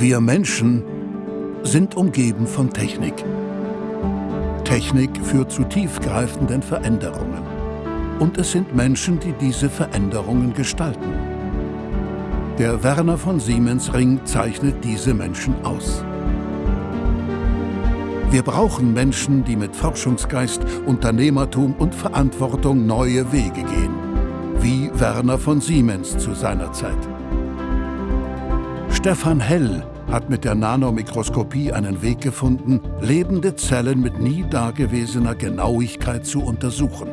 Wir Menschen sind umgeben von Technik. Technik führt zu tiefgreifenden Veränderungen. Und es sind Menschen, die diese Veränderungen gestalten. Der Werner von Siemens Ring zeichnet diese Menschen aus. Wir brauchen Menschen, die mit Forschungsgeist, Unternehmertum und Verantwortung neue Wege gehen. Wie Werner von Siemens zu seiner Zeit. Stefan Hell hat mit der Nanomikroskopie einen Weg gefunden, lebende Zellen mit nie dagewesener Genauigkeit zu untersuchen.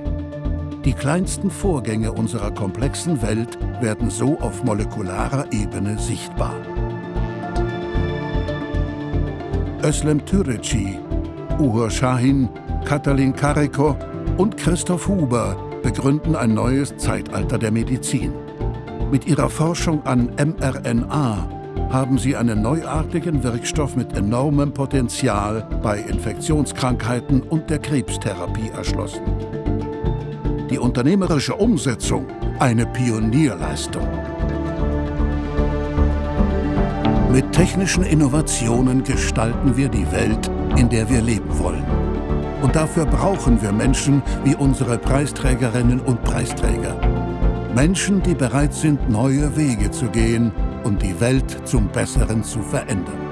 Die kleinsten Vorgänge unserer komplexen Welt werden so auf molekularer Ebene sichtbar. Özlem Türeci, Uhur Shahin, Katalin Kariko und Christoph Huber begründen ein neues Zeitalter der Medizin. Mit ihrer Forschung an mRNA haben sie einen neuartigen Wirkstoff mit enormem Potenzial bei Infektionskrankheiten und der Krebstherapie erschlossen. Die unternehmerische Umsetzung eine Pionierleistung. Mit technischen Innovationen gestalten wir die Welt, in der wir leben wollen. Und dafür brauchen wir Menschen wie unsere Preisträgerinnen und Preisträger. Menschen, die bereit sind, neue Wege zu gehen um die Welt zum Besseren zu verändern.